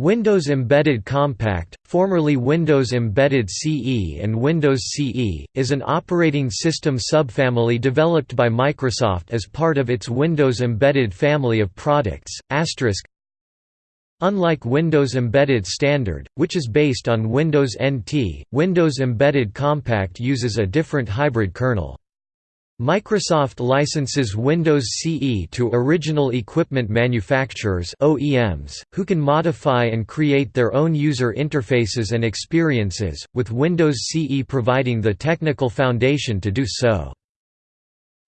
Windows Embedded Compact, formerly Windows Embedded CE and Windows CE, is an operating system subfamily developed by Microsoft as part of its Windows Embedded family of products. Unlike Windows Embedded Standard, which is based on Windows NT, Windows Embedded Compact uses a different hybrid kernel. Microsoft licenses Windows CE to original equipment manufacturers OEMs, who can modify and create their own user interfaces and experiences, with Windows CE providing the technical foundation to do so.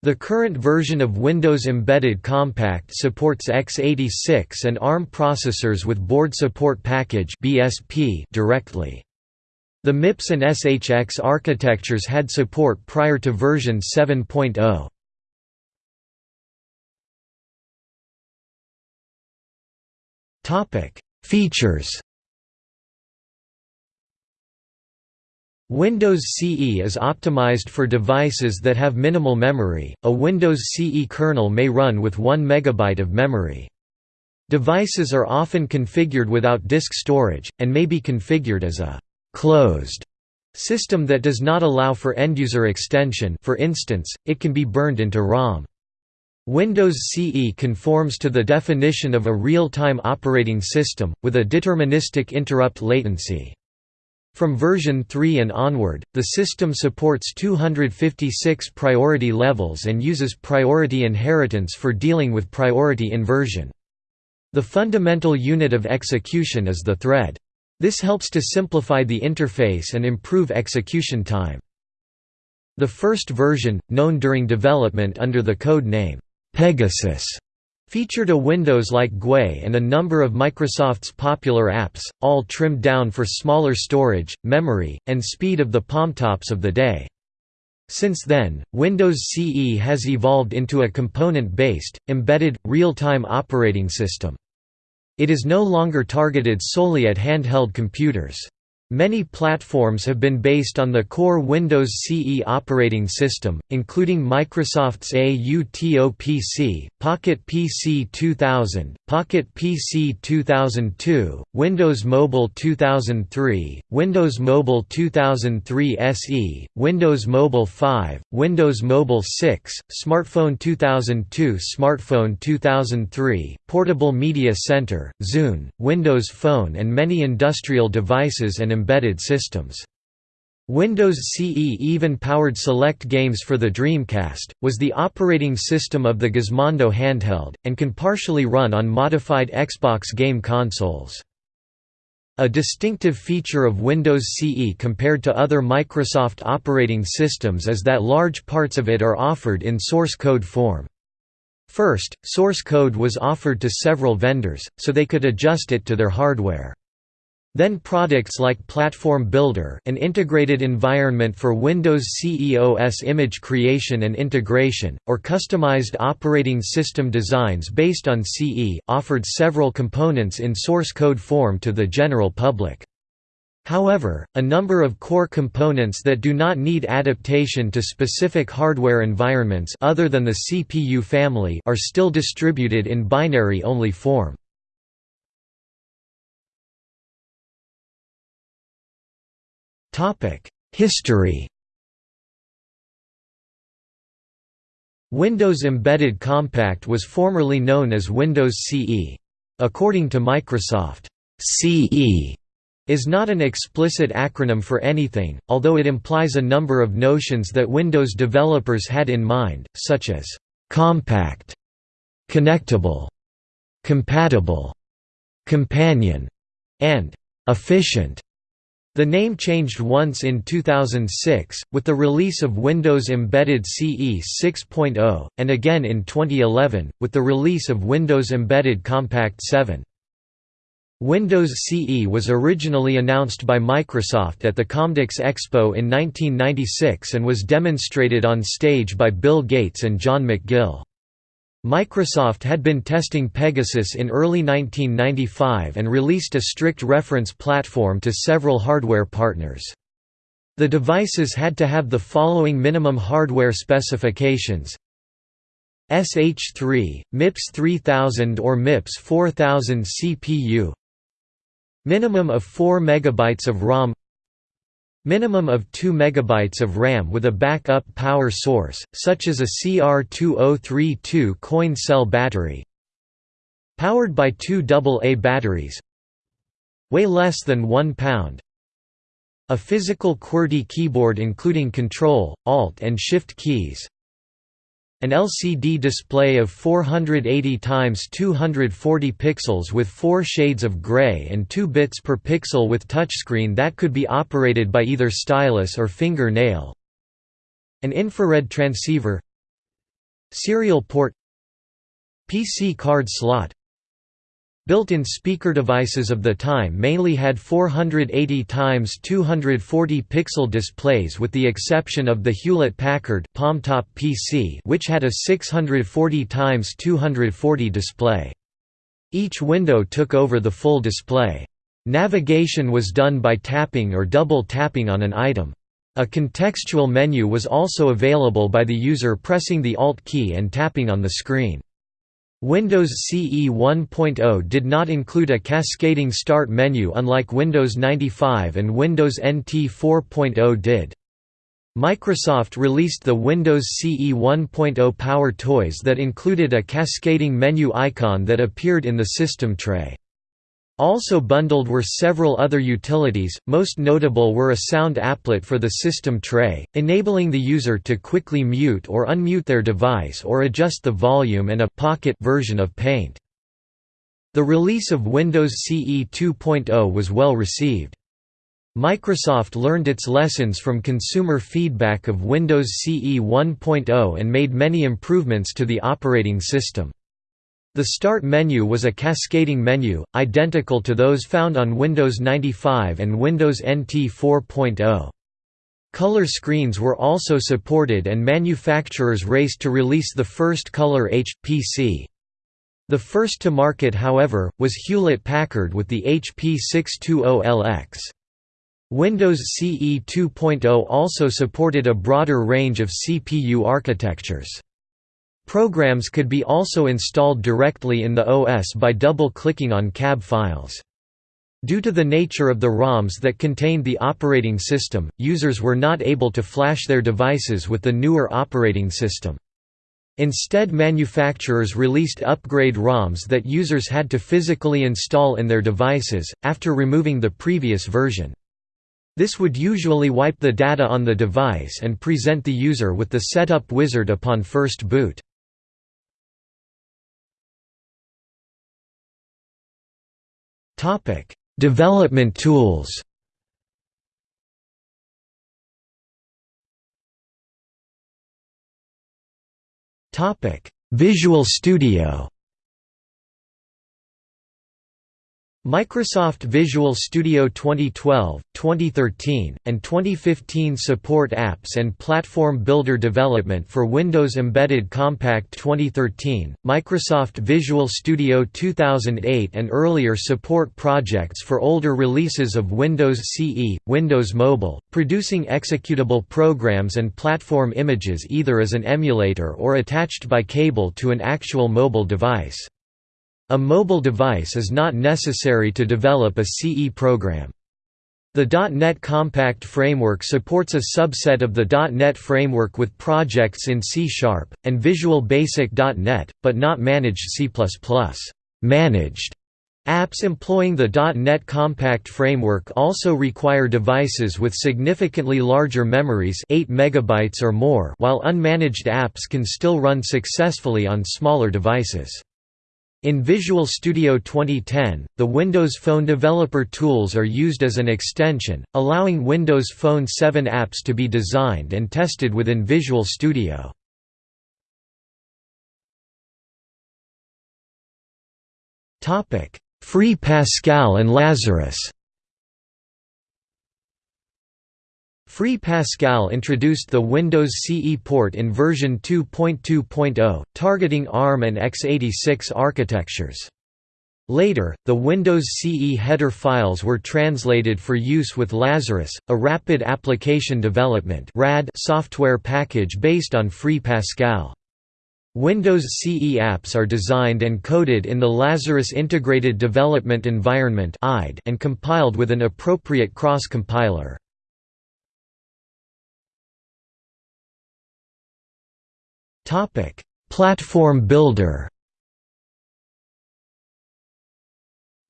The current version of Windows Embedded Compact supports x86 and ARM processors with Board Support Package directly. The MIPS and SHX architectures had support prior to version 7.0. Topic: Features. Windows CE is optimized for devices that have minimal memory. A Windows CE kernel may run with 1 megabyte of memory. Devices are often configured without disk storage and may be configured as a closed system that does not allow for end-user extension for instance, it can be burned into ROM. Windows CE conforms to the definition of a real-time operating system, with a deterministic interrupt latency. From version 3 and onward, the system supports 256 priority levels and uses priority inheritance for dealing with priority inversion. The fundamental unit of execution is the thread. This helps to simplify the interface and improve execution time. The first version, known during development under the code name, Pegasus, featured a Windows-like GUI and a number of Microsoft's popular apps, all trimmed down for smaller storage, memory, and speed of the palmtops of the day. Since then, Windows CE has evolved into a component-based, embedded, real-time operating system. It is no longer targeted solely at handheld computers. Many platforms have been based on the core Windows CE operating system, including Microsoft's AUTOPC, Pocket PC 2000, Pocket PC 2002, Windows Mobile 2003, Windows Mobile 2003 SE, Windows Mobile 5, Windows Mobile 6, Smartphone 2002 Smartphone 2003, Portable Media Center, Zune, Windows Phone and many industrial devices and embedded systems. Windows CE even powered select games for the Dreamcast, was the operating system of the Gizmondo handheld, and can partially run on modified Xbox game consoles. A distinctive feature of Windows CE compared to other Microsoft operating systems is that large parts of it are offered in source code form. First, source code was offered to several vendors, so they could adjust it to their hardware. Then products like Platform Builder an integrated environment for Windows CEOS image creation and integration, or customized operating system designs based on CE, offered several components in source code form to the general public. However, a number of core components that do not need adaptation to specific hardware environments other than the CPU family are still distributed in binary-only form. History Windows Embedded Compact was formerly known as Windows CE. According to Microsoft, CE is not an explicit acronym for anything, although it implies a number of notions that Windows developers had in mind, such as compact, connectable, compatible, companion, and efficient. The name changed once in 2006, with the release of Windows Embedded CE 6.0, and again in 2011, with the release of Windows Embedded Compact 7. Windows CE was originally announced by Microsoft at the Comdex Expo in 1996 and was demonstrated on stage by Bill Gates and John McGill. Microsoft had been testing Pegasus in early 1995 and released a strict reference platform to several hardware partners. The devices had to have the following minimum hardware specifications. SH3, MIPS 3000 or MIPS 4000 CPU Minimum of 4 MB of ROM Minimum of 2 MB of RAM with a backup power source, such as a CR2032 coin cell battery Powered by two AA batteries Weigh less than 1 pound A physical QWERTY keyboard including Control, Alt and Shift keys an LCD display of 480 x 240 pixels with 4 shades of gray and 2 bits per pixel with touchscreen that could be operated by either stylus or finger nail. An infrared transceiver. Serial port. PC card slot Built-in speaker devices of the time mainly had 480 x 240 pixel displays with the exception of the Hewlett-Packard Palmtop PC which had a 640 x 240 display. Each window took over the full display. Navigation was done by tapping or double tapping on an item. A contextual menu was also available by the user pressing the Alt key and tapping on the screen. Windows CE 1.0 did not include a cascading start menu unlike Windows 95 and Windows NT 4.0 did. Microsoft released the Windows CE 1.0 Power Toys that included a cascading menu icon that appeared in the system tray. Also bundled were several other utilities, most notable were a sound applet for the system tray, enabling the user to quickly mute or unmute their device or adjust the volume and a pocket version of Paint. The release of Windows CE 2.0 was well received. Microsoft learned its lessons from consumer feedback of Windows CE 1.0 and made many improvements to the operating system. The Start menu was a cascading menu, identical to those found on Windows 95 and Windows NT 4.0. Color screens were also supported and manufacturers raced to release the first Color HPC. The first to market however, was Hewlett-Packard with the HP 620LX. Windows CE 2.0 also supported a broader range of CPU architectures. Programs could be also installed directly in the OS by double-clicking on CAB files. Due to the nature of the ROMs that contained the operating system, users were not able to flash their devices with the newer operating system. Instead manufacturers released upgrade ROMs that users had to physically install in their devices, after removing the previous version. This would usually wipe the data on the device and present the user with the setup wizard upon first boot. Topic: Development tools. Topic: Visual Studio. Microsoft Visual Studio 2012, 2013, and 2015 support apps and platform builder development for Windows Embedded Compact 2013, Microsoft Visual Studio 2008 and earlier support projects for older releases of Windows CE, Windows Mobile, producing executable programs and platform images either as an emulator or attached by cable to an actual mobile device. A mobile device is not necessary to develop a CE program. The .NET Compact framework supports a subset of the .NET framework with projects in C Sharp, and Visual Basic .NET, but not managed C++. Managed Apps employing the .NET Compact framework also require devices with significantly larger memories 8 MB or more while unmanaged apps can still run successfully on smaller devices. In Visual Studio 2010, the Windows Phone Developer tools are used as an extension, allowing Windows Phone 7 apps to be designed and tested within Visual Studio. Free Pascal and Lazarus Free Pascal introduced the Windows CE port in version 2.2.0, targeting ARM and x86 architectures. Later, the Windows CE header files were translated for use with Lazarus, a rapid application development software package based on Free Pascal. Windows CE apps are designed and coded in the Lazarus Integrated Development Environment and compiled with an appropriate cross-compiler. Platform builder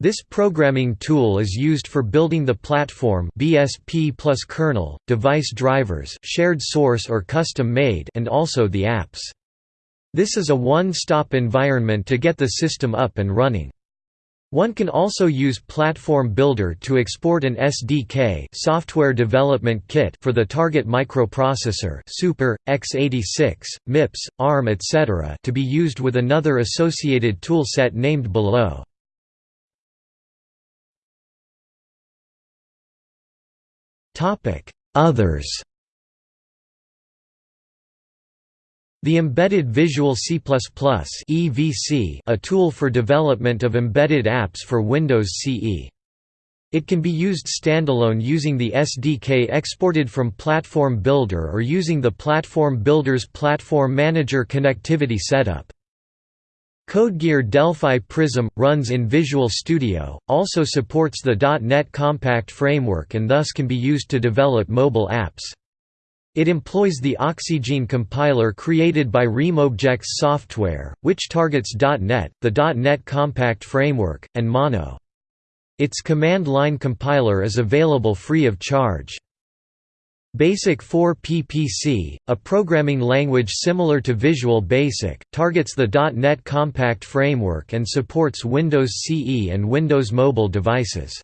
This programming tool is used for building the platform BSP plus kernel, device drivers shared source or custom-made and also the apps. This is a one-stop environment to get the system up and running. One can also use Platform Builder to export an SDK software development kit for the target microprocessor Super, x86, MIPS, ARM etc. to be used with another associated toolset named below. Others The Embedded Visual C++ (EVC), a tool for development of embedded apps for Windows CE. It can be used standalone using the SDK exported from Platform Builder or using the Platform Builder's Platform Manager connectivity setup. CodeGear Delphi Prism, runs in Visual Studio, also supports the .NET Compact framework and thus can be used to develop mobile apps. It employs the Oxygene compiler created by RemObjects software, which targets .NET, the .NET Compact framework, and Mono. Its command line compiler is available free of charge. Basic 4 PPC, a programming language similar to Visual Basic, targets the .NET Compact framework and supports Windows CE and Windows Mobile devices.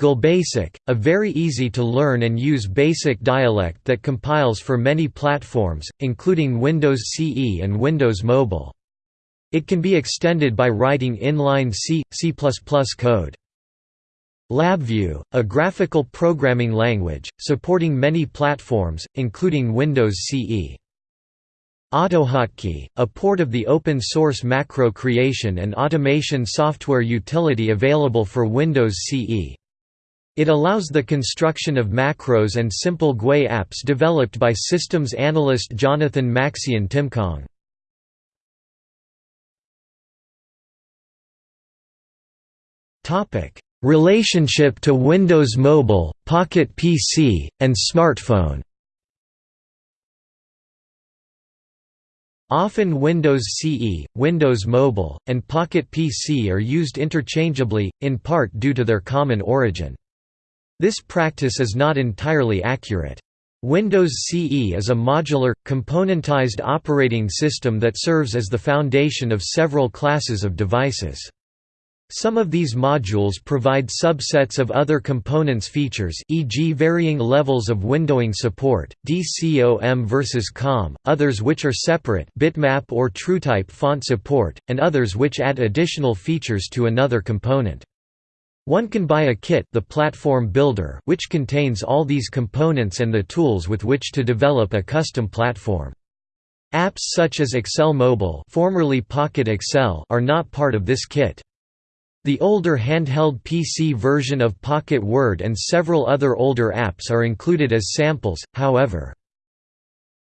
GLBasic, a very easy to learn and use basic dialect that compiles for many platforms, including Windows CE and Windows Mobile. It can be extended by writing inline C, C++ code. LabVIEW, a graphical programming language, supporting many platforms, including Windows CE. AutoHotkey, a port of the open-source macro creation and automation software utility available for Windows CE. It allows the construction of macros and simple GUI apps developed by systems analyst Jonathan Maxian Timkong. Relationship to Windows Mobile, Pocket PC, and smartphone Often Windows CE, Windows Mobile, and Pocket PC are used interchangeably, in part due to their common origin. This practice is not entirely accurate. Windows CE is a modular, componentized operating system that serves as the foundation of several classes of devices. Some of these modules provide subsets of other components features e.g. varying levels of windowing support, DCOM versus COM, others which are separate bitmap or TrueType font support, and others which add additional features to another component. One can buy a kit the platform builder which contains all these components and the tools with which to develop a custom platform. Apps such as Excel Mobile formerly Pocket Excel are not part of this kit. The older handheld PC version of Pocket Word and several other older apps are included as samples, however.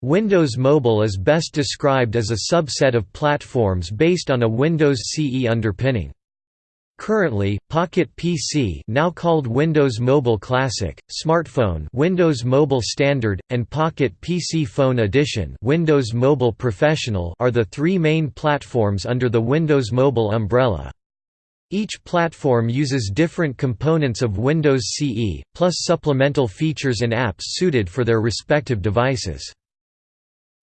Windows Mobile is best described as a subset of platforms based on a Windows CE underpinning. Currently, Pocket PC now called Windows Mobile Classic, Smartphone Windows Mobile Standard, and Pocket PC Phone Edition Windows Mobile Professional are the three main platforms under the Windows Mobile umbrella. Each platform uses different components of Windows CE, plus supplemental features and apps suited for their respective devices.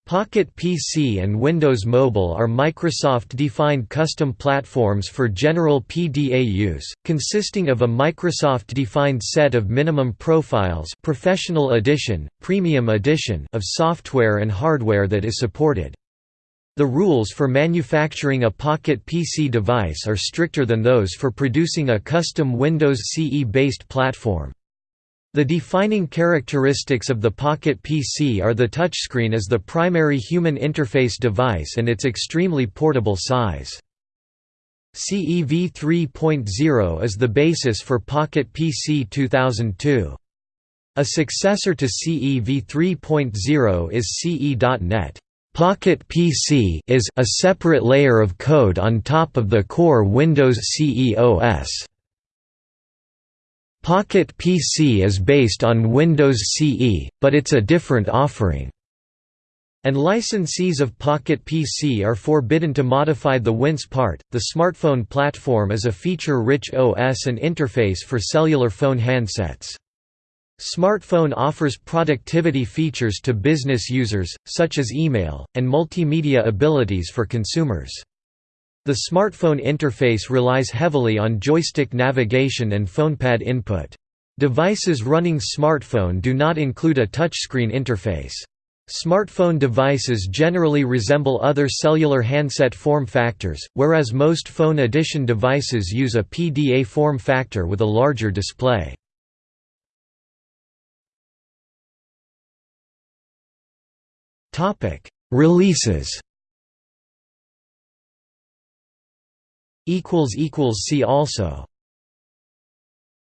Pocket PC and Windows Mobile are Microsoft-defined custom platforms for general PDA use, consisting of a Microsoft-defined set of minimum profiles Professional Edition, Premium Edition of software and hardware that is supported. The rules for manufacturing a Pocket PC device are stricter than those for producing a custom Windows CE-based platform. The defining characteristics of the Pocket PC are the touchscreen as the primary human interface device and its extremely portable size. CEV 3.0 is the basis for Pocket PC 2002. A successor to CEV 3.0 is CE.NET. Pocket PC is a separate layer of code on top of the core Windows CE OS. Pocket PC is based on Windows CE, but it's a different offering. And licensees of Pocket PC are forbidden to modify the Wince part. The smartphone platform is a feature-rich OS and interface for cellular phone handsets. Smartphone offers productivity features to business users, such as email, and multimedia abilities for consumers. The smartphone interface relies heavily on joystick navigation and phonepad input. Devices running smartphone do not include a touchscreen interface. Smartphone devices generally resemble other cellular handset form factors, whereas most phone edition devices use a PDA form factor with a larger display. Releases. See also.